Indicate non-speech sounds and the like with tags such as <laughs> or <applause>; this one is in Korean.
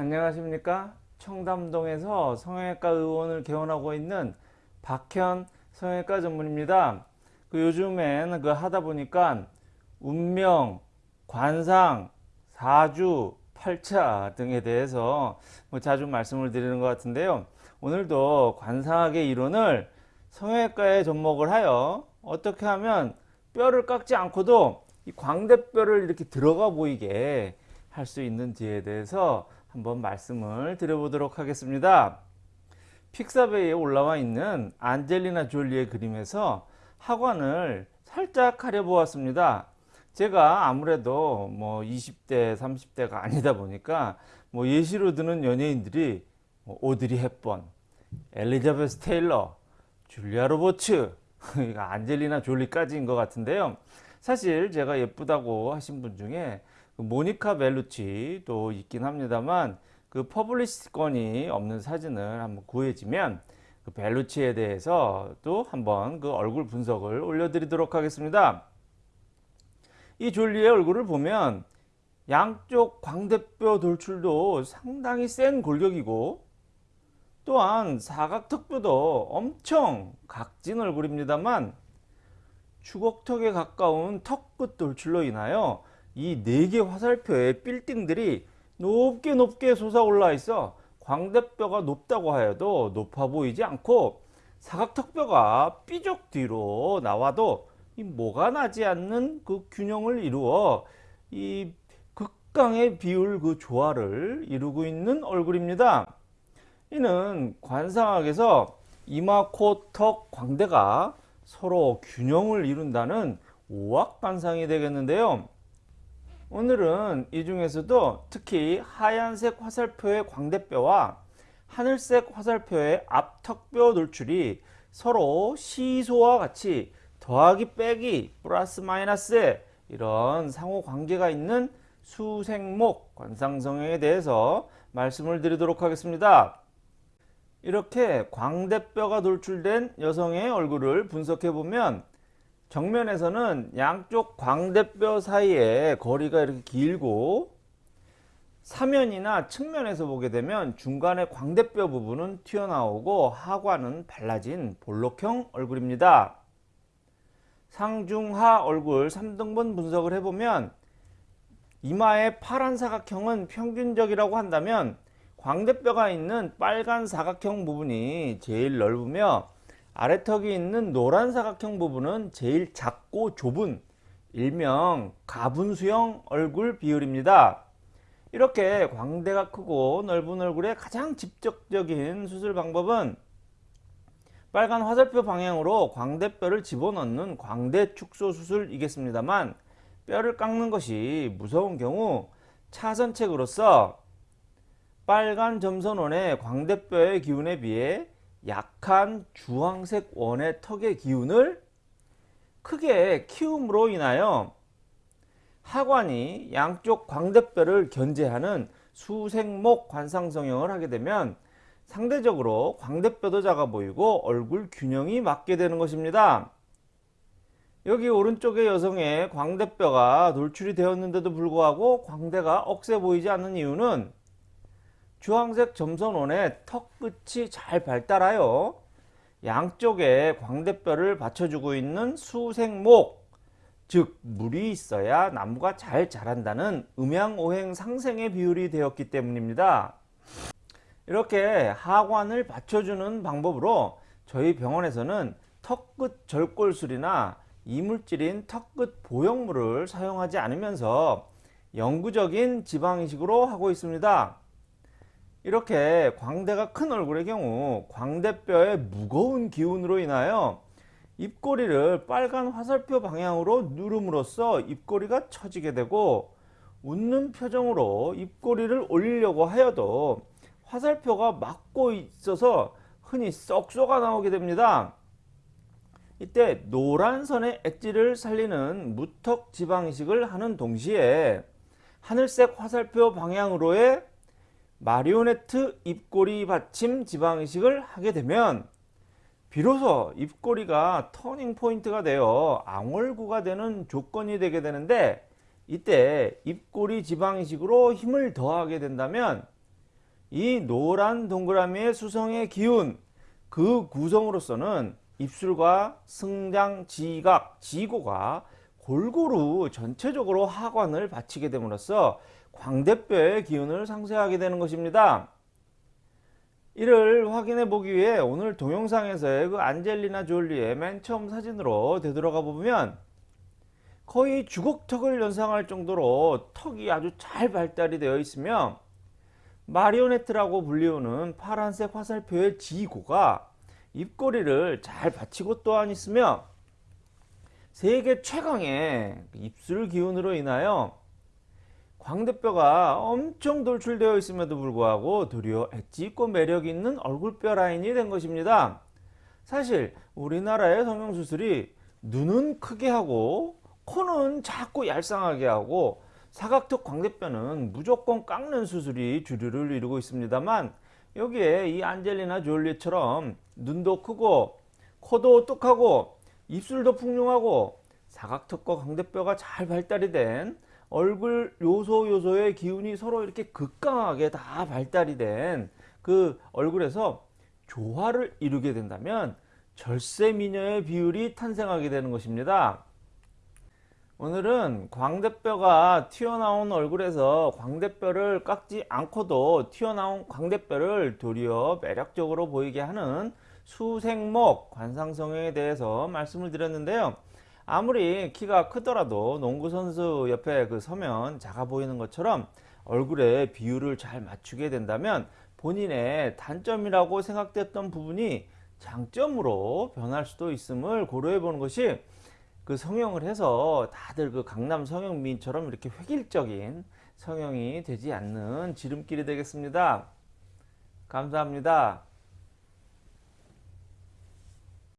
안녕하십니까? 청담동에서 성형외과 의원을 개원하고 있는 박현 성형외과 전문입니다. 그 요즘엔 그 하다 보니까 운명 관상 사주 팔자 등에 대해서 뭐 자주 말씀을 드리는 것 같은데요. 오늘도 관상학의 이론을 성형외과에 접목을 하여 어떻게 하면 뼈를 깎지 않고도 이 광대뼈를 이렇게 들어가 보이게 할 수 있는지에 대해서 한번 말씀을 드려보도록 하겠습니다. 픽사베이에 올라와 있는 안젤리나 졸리의 그림에서 하관을 살짝 가려보았습니다. 제가 아무래도 뭐 20대, 30대가 아니다 보니까 뭐 예시로 드는 연예인들이 뭐 오드리 헵번, 엘리자베스 테일러, 줄리아 로버츠, <laughs> 안젤리나 졸리까지인 것 같은데요. 사실 제가 예쁘다고 하신 분 중에 그 모니카 벨루치도 있긴 합니다만 그 퍼블리시티권이 없는 사진을 한번 구해지면 그 벨루치에 대해서 또 한번 그 얼굴 분석을 올려드리도록 하겠습니다. 이 졸리의 얼굴을 보면 양쪽 광대뼈 돌출도 상당히 센 골격이고 또한 사각턱뼈도 엄청 각진 얼굴입니다만 추곡턱에 가까운 턱끝 돌출로 인하여 이 네 개 화살표의 빌딩들이 높게 높게 솟아올라 있어 광대뼈가 높다고 하여도 높아 보이지 않고 사각턱뼈가 삐죽 뒤로 나와도 이 뭐가 나지 않는 그 균형을 이루어 이 극강의 비율 그 조화를 이루고 있는 얼굴입니다. 이는 관상학에서 이마, 코, 턱, 광대가 서로 균형을 이룬다는 오악관상이 되겠는데요. 오늘은 이 중에서도 특히 하얀색 화살표의 광대뼈와 하늘색 화살표의 앞턱뼈 돌출이 서로 시소와 같이 더하기 빼기 플러스 마이너스 이런 상호 관계가 있는 수생목 관상성형에 대해서 말씀을 드리도록 하겠습니다. 이렇게 광대뼈가 돌출된 여성의 얼굴을 분석해 보면 정면에서는 양쪽 광대뼈 사이에 거리가 이렇게 길고 사면이나 측면에서 보게 되면 중간에 광대뼈 부분은 튀어나오고 하관은 발라진 볼록형 얼굴입니다. 상중하 얼굴 3등분 분석을 해보면 이마의 파란 사각형은 평균적이라고 한다면 광대뼈가 있는 빨간 사각형 부분이 제일 넓으며 아래턱이 있는 노란 사각형 부분은 제일 작고 좁은 일명 가분수형 얼굴 비율입니다. 이렇게 광대가 크고 넓은 얼굴의 가장 직접적인 수술 방법은 빨간 화살표 방향으로 광대뼈를 집어넣는 광대 축소 수술이겠습니다만 뼈를 깎는 것이 무서운 경우 차선책으로서 빨간 점선원의 광대뼈의 기운에 비해 약한 주황색 원의 턱의 기운을 크게 키움으로 인하여 하관이 양쪽 광대뼈를 견제하는 수생목 관상성형을 하게 되면 상대적으로 광대뼈도 작아 보이고 얼굴 균형이 맞게 되는 것입니다. 여기 오른쪽의 여성의 광대뼈가 돌출이 되었는데도 불구하고 광대가 억세 보이지 않는 이유는 주황색 점선원의 턱 끝이 잘 발달하여 양쪽에 광대뼈를 받쳐주고 있는 수생목 즉 물이 있어야 나무가 잘 자란다는 음양오행 상생의 비율이 되었기 때문입니다. 이렇게 하관을 받쳐주는 방법으로 저희 병원에서는 턱끝 절골술이나 이물질인 턱끝 보형물을 사용하지 않으면서 영구적인 지방이식으로 하고 있습니다. 이렇게 광대가 큰 얼굴의 경우 광대뼈의 무거운 기운으로 인하여 입꼬리를 빨간 화살표 방향으로 누름으로써 입꼬리가 처지게 되고 웃는 표정으로 입꼬리를 올리려고 하여도 화살표가 막고 있어서 흔히 쏙 쏘가 나오게 됩니다. 이때 노란 선의 엣지를 살리는 무턱 지방이식을 하는 동시에 하늘색 화살표 방향으로의 마리오네트 입꼬리 받침 지방이식을 하게 되면 비로소 입꼬리가 터닝 포인트가 되어 앙월구가 되는 조건이 되게 되는데 이때 입꼬리 지방이식으로 힘을 더하게 된다면 이 노란 동그라미의 수성의 기운 그 구성으로서는 입술과 승장, 지각, 지고가 골고루 전체적으로 하관을 받치게 됨으로써 광대뼈의 기운을 상쇄하게 되는 것입니다. 이를 확인해 보기 위해 오늘 동영상에서의 그 안젤리나 졸리의 맨 처음 사진으로 되돌아가 보면 거의 주걱턱을 연상할 정도로 턱이 아주 잘 발달이 되어 있으며 마리오네트라고 불리우는 파란색 화살표의 지고가 입꼬리를 잘 받치고 또한 있으며 세계 최강의 입술 기운으로 인하여 광대뼈가 엄청 돌출되어 있음에도 불구하고 도리어 엣지 있고 매력 있는 얼굴뼈 라인이 된 것입니다. 사실 우리나라의 성형수술이 눈은 크게 하고 코는 작고 얄쌍하게 하고 사각턱 광대뼈는 무조건 깎는 수술이 주류를 이루고 있습니다만 여기에 이 안젤리나 졸리처럼 눈도 크고 코도 똑하고 입술도 풍요하고 사각턱과 광대뼈가 잘 발달이 된 얼굴 요소 요소의 기운이 서로 이렇게 극강하게 다 발달이 된 그 얼굴에서 조화를 이루게 된다면 절세 미녀의 비율이 탄생하게 되는 것입니다. 오늘은 광대뼈가 튀어나온 얼굴에서 광대뼈를 깎지 않고도 튀어나온 광대뼈를 도리어 매력적으로 보이게 하는 수생목 관상성형에 대해서 말씀을 드렸는데요. 아무리 키가 크더라도 농구선수 옆에 그 서면 작아 보이는 것처럼 얼굴의 비율을 잘 맞추게 된다면 본인의 단점이라고 생각됐던 부분이 장점으로 변할 수도 있음을 고려해 보는 것이 그 성형을 해서 다들 그 강남 성형민처럼 이렇게 획일적인 성형이 되지 않는 지름길이 되겠습니다. 감사합니다.